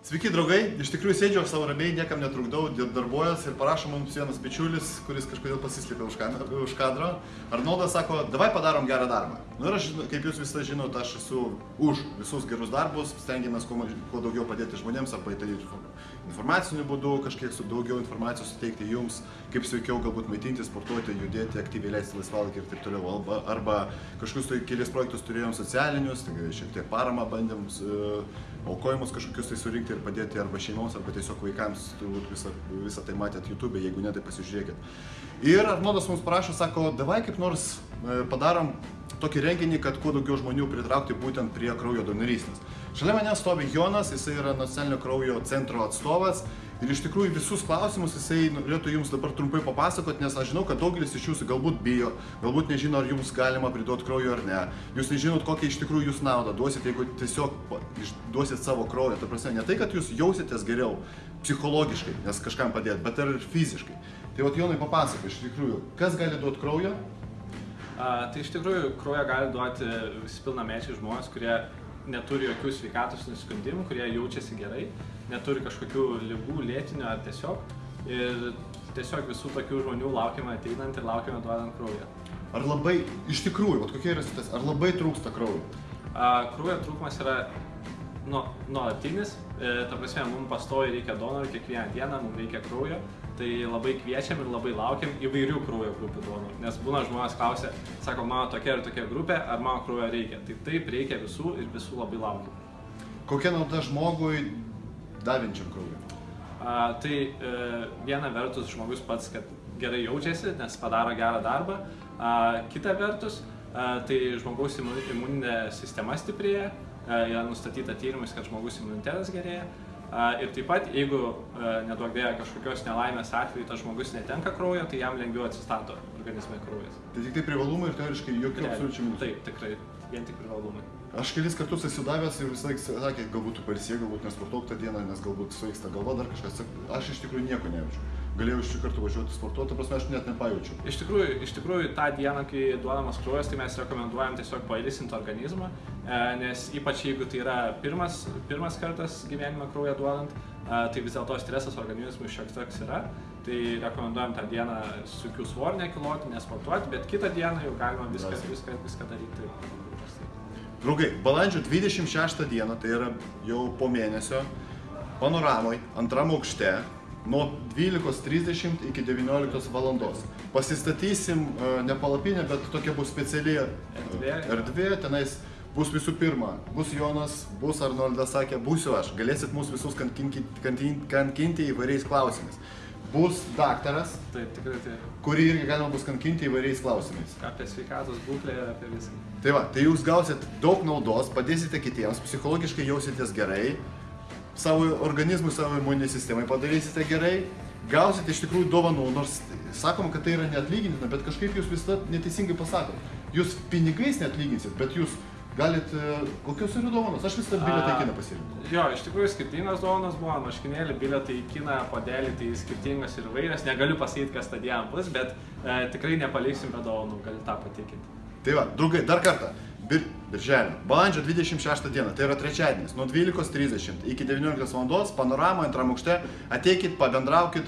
Sveiki draugai, iš tikrųjų sėdžiu aš savo ramiai, niekam netrukdau, darbuojas ir parašo mums vienas bičiulis, kuris kažkodėl pasislėpė už, kam, už kadro. Arnoldas sako, davai padarom gerą darbą. Na ir aš, kaip jūs visą žinote, aš esu už visus gerus darbus, stengiamės kuo, kuo daugiau padėti žmonėms, arba tai informaciniu būdu, kažkiek su daugiau informacijos suteikti jums, kaip sveikiau galbūt maitinti, sportuoti, judėti, aktyviai leisti laisvalaikį ir taip toliau. Arba, arba kažkokius tai kelias projektus turėjom socialinius, tai šiek tiek paramą bandėm, aukojimus kažkokius tai surinkti ir padėti arba šeimoms, arba tiesiog vaikams, turbūt visą, visą tai matėt YouTube, jeigu ne, tai pasižiūrėkit. Ir Arnoldas mums prašo, sako, davai kaip nors e, padarom tokį renginį, kad kuo daugiau žmonių pritraukti būtent prie kraujo donorystės. Šalia manęs stovi Jonas, jisai yra nacionalinio kraujo centro atstovas ir iš tikrųjų visus klausimus jisai norėtų jums dabar trumpai papasakoti, nes aš žinau, kad daugelis iš jūsų galbūt bijo, galbūt nežino, ar jums galima priduoti kraujo ar ne. Jūs nežinot, kokią iš tikrųjų jūs naudą duosit, jeigu tiesiog duosit savo kraują. Ta prasme, ne tai, kad jūs jausitės geriau psichologiškai, nes kažkam padėt, bet ir fiziškai. Tai vat Jonai papasako iš tikrųjų, kas gali duoti kraujo, A, tai iš tikrųjų kraują gali duoti visi pilnamečiai žmonės, kurie neturi jokių sveikatos nusiskundimų, kurie jaučiasi gerai, neturi kažkokių lygų, lėtinių ar tiesiog. Ir tiesiog visų tokių žmonių laukiame ateinant ir laukiame duodant kraują. ar labai, iš tikrųjų, vat kokia yra situacija, ar labai trūksta kraujo? Kraujo trūkumas yra nu, nuolatinis, e, ta prasme, mums pastoviai reikia donorų, kiekvieną dieną mums reikia kraujo, tai labai kviečiam ir labai laukiam įvairių kraujo grupių donorų, nes būna žmonės klausia, sako, mano tokia ir tokia grupė, ar mano kraujo reikia. Tai taip reikia visų ir visų labai laukiam. Kokia nauda žmogui davinčiam kraujo? A, tai e, viena vertus žmogus pats, kad gerai jaučiasi, nes padaro gerą darbą, a, kita vertus, a, tai žmogaus imu- imuninė sistema stiprėja, yra nustatyta tyrimais, kad žmogus imunitetas gerėja. A, Ir taip pat, jeigu a, neduok dėja kažkokios nelaimės atveju tas žmogus netenka kraujo, tai jam lengviau atsistato organizme kraujas. Tai tik tai privalumai ir teoriškai jokių absoliučių minusų. Taip, tikrai, vien tik privalumai. Aš kelis kartus esu davęs ir visą laiką sakė, galbūt tu pailsė, galbūt nesportuok tą dieną, nes galbūt svaigsta galva dar kažkas. Aš iš tikrųjų nieko nejaučiu. Galėjau iš karto važiuoti sportuoti, ta prasme aš net nepajaučiu. Iš tikrųjų, iš tikrųjų, tą dieną, kai duodamas kraujas, tai mes rekomenduojam tiesiog pailsinti organizmą, e, nes ypač jeigu tai yra pirmas, pirmas kartas gyvenime kraują duodant, e, tai vis dėlto stresas organizmui šiek tiek yra. Tai rekomenduojam tą dieną su jokių svorų nekiloti, nesportuoti, bet kitą dieną jau galima viską, viską, viską daryti. Draugai, balandžio 26 dieną, tai yra jau po mėnesio, panoramoj, antram aukšte, nuo 12.30 iki 19 valandos. Pasistatysim e, ne palapinę, bet tokia bus speciali e, Erdvė. erdvė, tenais bus visų pirma, bus Jonas, bus Arnoldas sakė, būsiu aš, galėsit mus visus kankinti, kankinti, kankinti įvairiais klausimais. Bus daktaras, Taip, tikrai tai kurį irgi galima bus kankinti įvairiais klausimais. apie sveikatos būklę ir apie viską. Tai va, tai jūs gausit daug naudos, padėsite kitiems, psichologiškai jausitės gerai, savo organizmui, savo imuninei sistemai padarysite gerai, gausite iš tikrųjų dovanų, nors sakom, kad tai yra neatlygintina, bet kažkaip jūs visada neteisingai pasakot. Jūs pinigais neatlyginsit, bet jūs galit, e, kokios yra dovanos, aš visada bilietą į kiną pasirinkau. Jo, iš tikrųjų skirtingos dovanos buvo, marškinėlį, bilietai į kiną, podelį, tai skirtingos ir vairios. Negaliu pasakyti, kas tą dieną bus, bet e, tikrai nepaliksim be dovanų, galiu tą patikinti. Tai va, draugai, dar kartą. Bir, birželio, balandžio 26 dieną, tai yra trečiadienis, nuo 12.30 iki 19 val. panoramoje antram aukšte, ateikit, pabendraukit,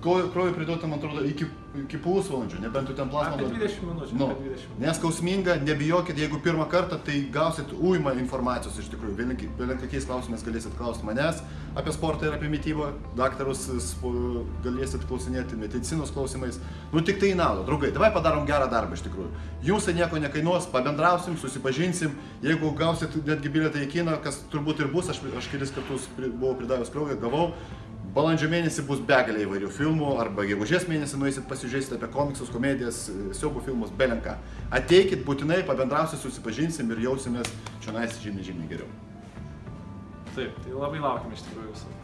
kraujo priduota, man atrodo, iki, iki pusvalandžio, nebent tu ten plasmą Apie duodi. 20 minučių, Nu, apie 20 minučių. neskausminga, nebijokit, jeigu pirmą kartą, tai gausit uimą informacijos iš tikrųjų. Vėliau kokiais klausimais galėsit klausti manęs apie sportą ir apie mytybą, daktarus galėsit klausinėti medicinos klausimais. Nu tik tai į naudą, draugai, davai padarom gerą darbą iš tikrųjų. Jums tai nieko nekainuos, pabendrausim, susipažinsim, jeigu gausit netgi bilietą į kiną, kas turbūt ir bus, aš, aš kelis kartus buvau pridavęs kraują, gavau. Balandžio mėnesį bus begalė įvairių filmų, arba gegužės mėnesį nueisit pasižiūrėsite apie komiksus, komedijas, siaubų filmus, belenką. Ateikit būtinai, pabendrausim, susipažinsim ir jausimės čia žymiai, žymiai geriau. Taip, tai labai laukiam iš tikrųjų visų.